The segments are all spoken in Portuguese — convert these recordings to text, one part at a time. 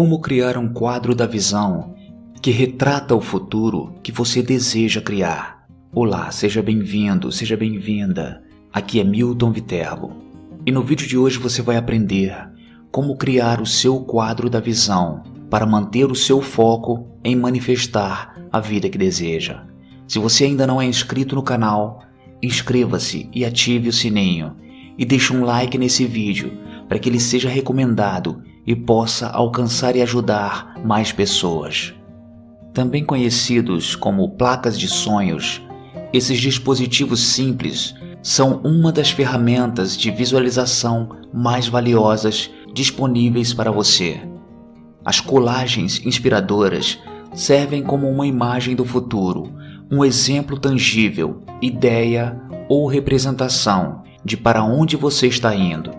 Como criar um quadro da visão que retrata o futuro que você deseja criar. Olá, seja bem-vindo, seja bem-vinda. Aqui é Milton Viterbo. E no vídeo de hoje você vai aprender como criar o seu quadro da visão para manter o seu foco em manifestar a vida que deseja. Se você ainda não é inscrito no canal, inscreva-se e ative o sininho e deixe um like nesse vídeo para que ele seja recomendado e possa alcançar e ajudar mais pessoas. Também conhecidos como placas de sonhos, esses dispositivos simples são uma das ferramentas de visualização mais valiosas disponíveis para você. As colagens inspiradoras servem como uma imagem do futuro, um exemplo tangível, ideia ou representação de para onde você está indo.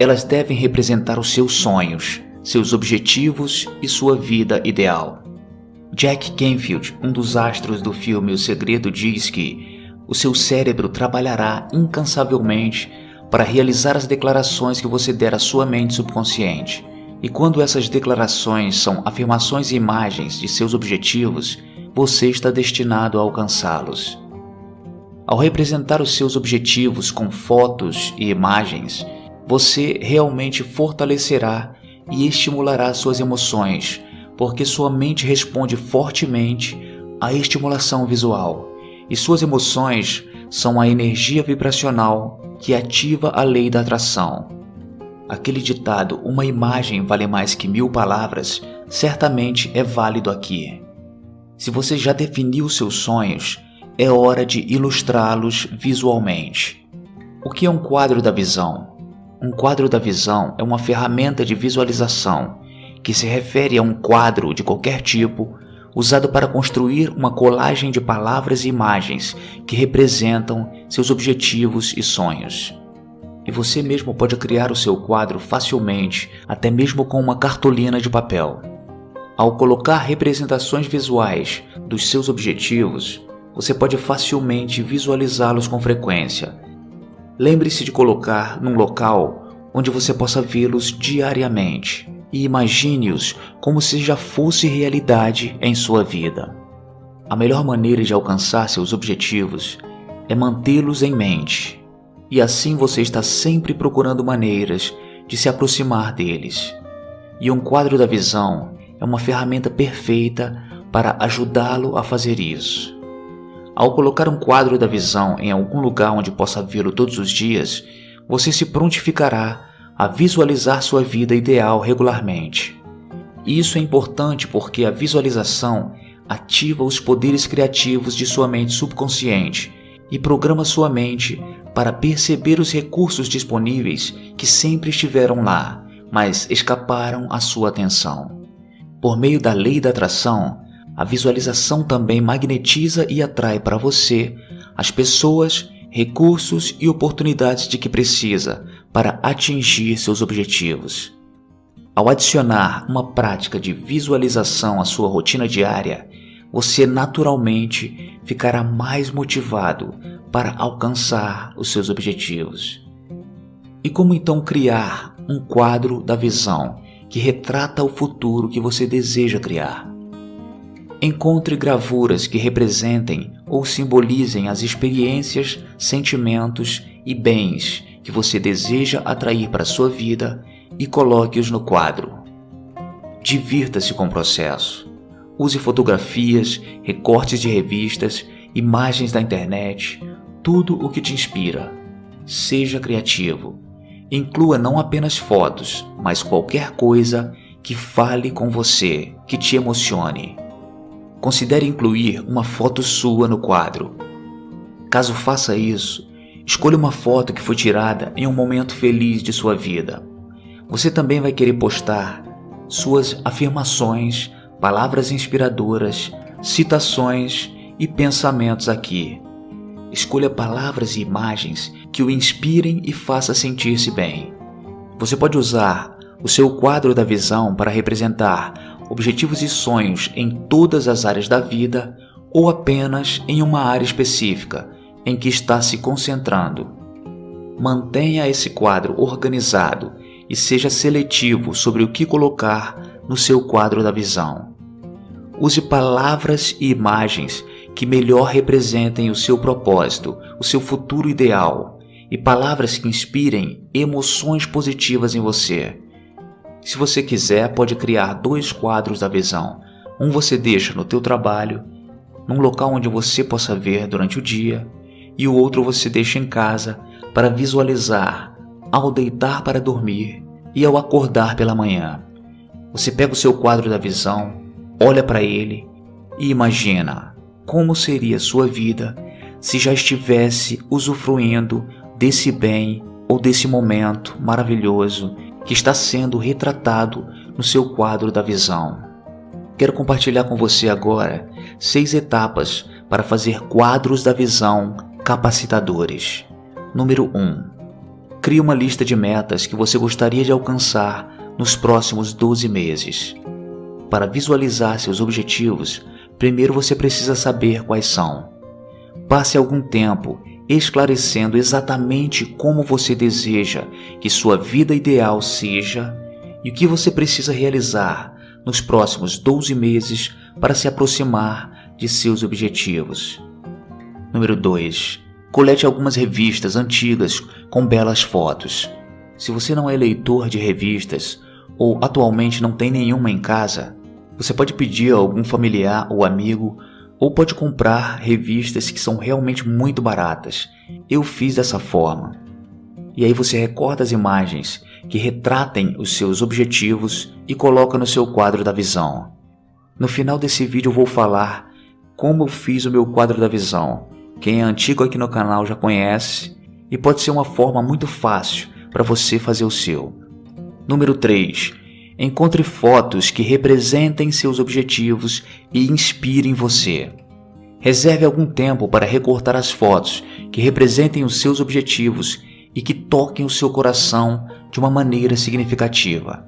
Elas devem representar os seus sonhos, seus objetivos e sua vida ideal. Jack Canfield, um dos astros do filme O Segredo, diz que o seu cérebro trabalhará incansavelmente para realizar as declarações que você der à sua mente subconsciente. E quando essas declarações são afirmações e imagens de seus objetivos, você está destinado a alcançá-los. Ao representar os seus objetivos com fotos e imagens, você realmente fortalecerá e estimulará suas emoções, porque sua mente responde fortemente à estimulação visual, e suas emoções são a energia vibracional que ativa a lei da atração. Aquele ditado, uma imagem vale mais que mil palavras, certamente é válido aqui. Se você já definiu seus sonhos, é hora de ilustrá-los visualmente. O que é um quadro da visão? Um quadro da visão é uma ferramenta de visualização que se refere a um quadro de qualquer tipo usado para construir uma colagem de palavras e imagens que representam seus objetivos e sonhos. E você mesmo pode criar o seu quadro facilmente, até mesmo com uma cartolina de papel. Ao colocar representações visuais dos seus objetivos, você pode facilmente visualizá-los com frequência Lembre-se de colocar num local onde você possa vê-los diariamente e imagine-os como se já fosse realidade em sua vida. A melhor maneira de alcançar seus objetivos é mantê-los em mente, e assim você está sempre procurando maneiras de se aproximar deles. E um quadro da visão é uma ferramenta perfeita para ajudá-lo a fazer isso. Ao colocar um quadro da visão em algum lugar onde possa vê-lo todos os dias, você se prontificará a visualizar sua vida ideal regularmente. Isso é importante porque a visualização ativa os poderes criativos de sua mente subconsciente e programa sua mente para perceber os recursos disponíveis que sempre estiveram lá, mas escaparam à sua atenção. Por meio da lei da atração, a visualização também magnetiza e atrai para você as pessoas, recursos e oportunidades de que precisa para atingir seus objetivos. Ao adicionar uma prática de visualização à sua rotina diária, você naturalmente ficará mais motivado para alcançar os seus objetivos. E como então criar um quadro da visão que retrata o futuro que você deseja criar? Encontre gravuras que representem ou simbolizem as experiências, sentimentos e bens que você deseja atrair para sua vida e coloque-os no quadro. Divirta-se com o processo. Use fotografias, recortes de revistas, imagens da internet, tudo o que te inspira. Seja criativo. Inclua não apenas fotos, mas qualquer coisa que fale com você, que te emocione. Considere incluir uma foto sua no quadro. Caso faça isso, escolha uma foto que foi tirada em um momento feliz de sua vida. Você também vai querer postar suas afirmações, palavras inspiradoras, citações e pensamentos aqui. Escolha palavras e imagens que o inspirem e faça sentir-se bem. Você pode usar o seu quadro da visão para representar objetivos e sonhos em todas as áreas da vida ou apenas em uma área específica em que está se concentrando. Mantenha esse quadro organizado e seja seletivo sobre o que colocar no seu quadro da visão. Use palavras e imagens que melhor representem o seu propósito, o seu futuro ideal e palavras que inspirem emoções positivas em você. Se você quiser, pode criar dois quadros da visão. Um você deixa no teu trabalho, num local onde você possa ver durante o dia, e o outro você deixa em casa para visualizar ao deitar para dormir e ao acordar pela manhã. Você pega o seu quadro da visão, olha para ele e imagina como seria sua vida se já estivesse usufruindo desse bem ou desse momento maravilhoso que está sendo retratado no seu quadro da visão. Quero compartilhar com você agora seis etapas para fazer quadros da visão capacitadores. Número 1. Um, crie uma lista de metas que você gostaria de alcançar nos próximos 12 meses. Para visualizar seus objetivos, primeiro você precisa saber quais são. Passe algum tempo esclarecendo exatamente como você deseja que sua vida ideal seja e o que você precisa realizar nos próximos 12 meses para se aproximar de seus objetivos. Número 2. Colete algumas revistas antigas com belas fotos. Se você não é leitor de revistas ou atualmente não tem nenhuma em casa, você pode pedir a algum familiar ou amigo ou pode comprar revistas que são realmente muito baratas. Eu fiz dessa forma. E aí você recorta as imagens que retratem os seus objetivos e coloca no seu quadro da visão. No final desse vídeo eu vou falar como eu fiz o meu quadro da visão. Quem é antigo aqui no canal já conhece e pode ser uma forma muito fácil para você fazer o seu. Número 3. Encontre fotos que representem seus objetivos e inspirem você. Reserve algum tempo para recortar as fotos que representem os seus objetivos e que toquem o seu coração de uma maneira significativa.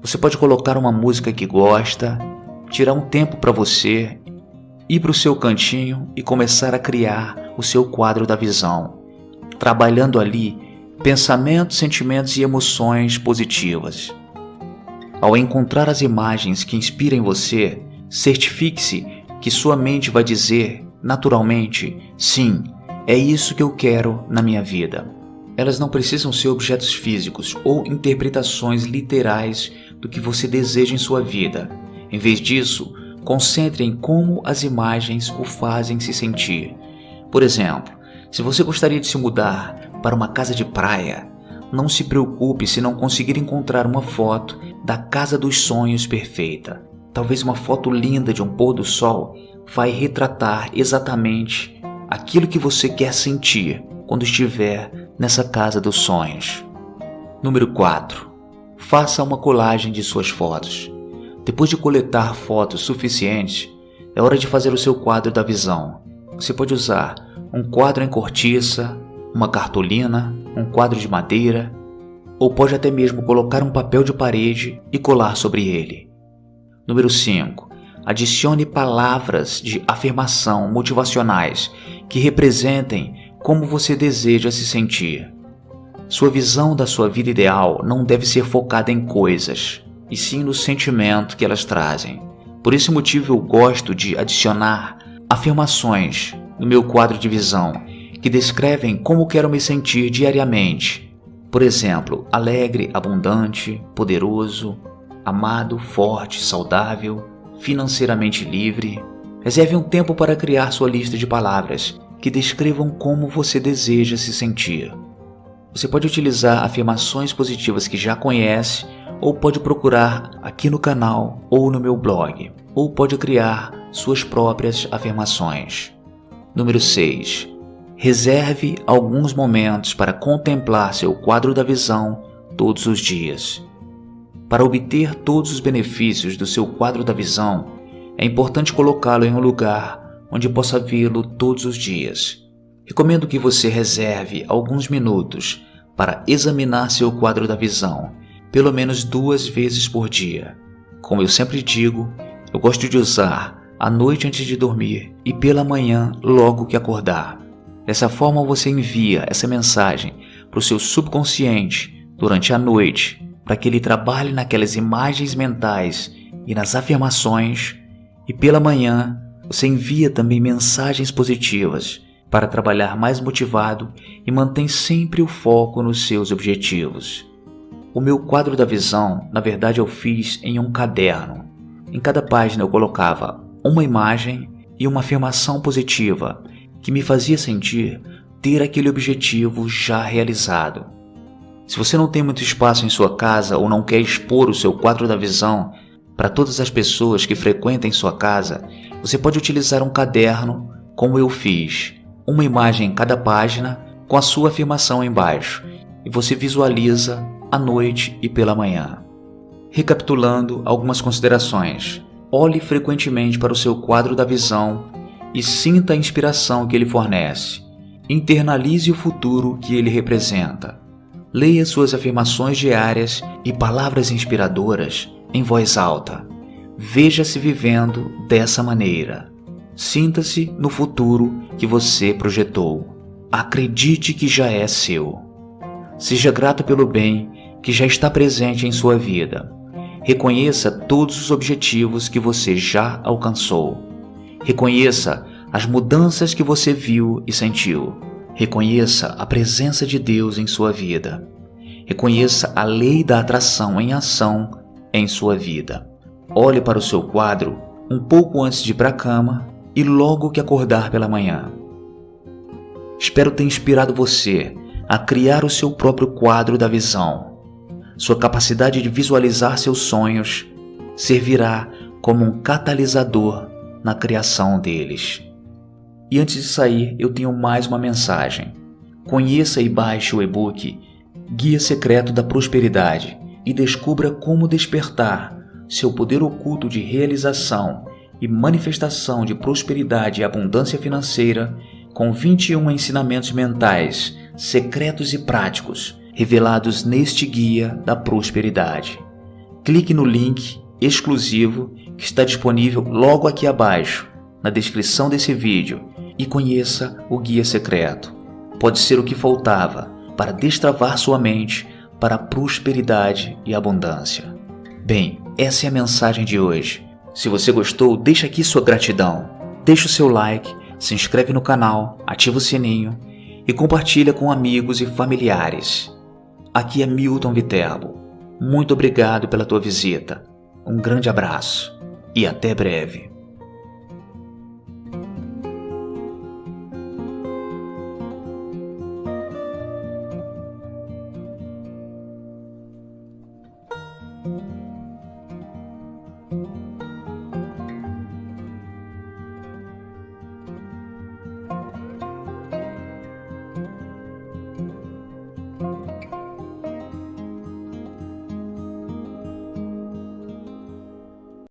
Você pode colocar uma música que gosta, tirar um tempo para você, ir para o seu cantinho e começar a criar o seu quadro da visão, trabalhando ali pensamentos, sentimentos e emoções positivas. Ao encontrar as imagens que inspirem você, certifique-se que sua mente vai dizer, naturalmente, sim, é isso que eu quero na minha vida. Elas não precisam ser objetos físicos ou interpretações literais do que você deseja em sua vida. Em vez disso, concentre em como as imagens o fazem se sentir. Por exemplo, se você gostaria de se mudar para uma casa de praia, não se preocupe se não conseguir encontrar uma foto da casa dos sonhos perfeita. Talvez uma foto linda de um pôr do sol vai retratar exatamente aquilo que você quer sentir quando estiver nessa casa dos sonhos. Número 4. Faça uma colagem de suas fotos. Depois de coletar fotos suficientes, é hora de fazer o seu quadro da visão. Você pode usar um quadro em cortiça, uma cartolina, um quadro de madeira, ou pode até mesmo colocar um papel de parede e colar sobre ele. Número 5. Adicione palavras de afirmação motivacionais que representem como você deseja se sentir. Sua visão da sua vida ideal não deve ser focada em coisas, e sim no sentimento que elas trazem. Por esse motivo eu gosto de adicionar afirmações no meu quadro de visão que descrevem como quero me sentir diariamente. Por exemplo, alegre, abundante, poderoso, amado, forte, saudável, financeiramente livre. Reserve um tempo para criar sua lista de palavras que descrevam como você deseja se sentir. Você pode utilizar afirmações positivas que já conhece ou pode procurar aqui no canal ou no meu blog, ou pode criar suas próprias afirmações. Número 6. Reserve alguns momentos para contemplar seu quadro da visão todos os dias. Para obter todos os benefícios do seu quadro da visão, é importante colocá-lo em um lugar onde possa vê-lo todos os dias. Recomendo que você reserve alguns minutos para examinar seu quadro da visão, pelo menos duas vezes por dia. Como eu sempre digo, eu gosto de usar à noite antes de dormir e pela manhã logo que acordar. Dessa forma, você envia essa mensagem para o seu subconsciente durante a noite, para que ele trabalhe naquelas imagens mentais e nas afirmações, e pela manhã você envia também mensagens positivas para trabalhar mais motivado e mantém sempre o foco nos seus objetivos. O meu quadro da visão, na verdade, eu fiz em um caderno. Em cada página eu colocava uma imagem e uma afirmação positiva que me fazia sentir ter aquele objetivo já realizado. Se você não tem muito espaço em sua casa ou não quer expor o seu quadro da visão para todas as pessoas que frequentem sua casa, você pode utilizar um caderno como eu fiz, uma imagem em cada página com a sua afirmação embaixo, e você visualiza à noite e pela manhã. Recapitulando algumas considerações. Olhe frequentemente para o seu quadro da visão e sinta a inspiração que ele fornece. Internalize o futuro que ele representa. Leia suas afirmações diárias e palavras inspiradoras em voz alta. Veja-se vivendo dessa maneira. Sinta-se no futuro que você projetou. Acredite que já é seu. Seja grato pelo bem que já está presente em sua vida. Reconheça todos os objetivos que você já alcançou. Reconheça as mudanças que você viu e sentiu. Reconheça a presença de Deus em sua vida. Reconheça a lei da atração em ação em sua vida. Olhe para o seu quadro um pouco antes de ir para a cama e logo que acordar pela manhã. Espero ter inspirado você a criar o seu próprio quadro da visão. Sua capacidade de visualizar seus sonhos servirá como um catalisador na criação deles. E antes de sair, eu tenho mais uma mensagem. Conheça e baixe o e-book Guia Secreto da Prosperidade e descubra como despertar seu poder oculto de realização e manifestação de prosperidade e abundância financeira com 21 ensinamentos mentais, secretos e práticos revelados neste guia da prosperidade. Clique no link exclusivo que está disponível logo aqui abaixo, na descrição desse vídeo, e conheça o guia secreto. Pode ser o que faltava para destravar sua mente para a prosperidade e abundância. Bem, essa é a mensagem de hoje. Se você gostou, deixa aqui sua gratidão. Deixa o seu like, se inscreve no canal, ativa o sininho e compartilha com amigos e familiares. Aqui é Milton Viterbo. Muito obrigado pela tua visita. Um grande abraço e até breve.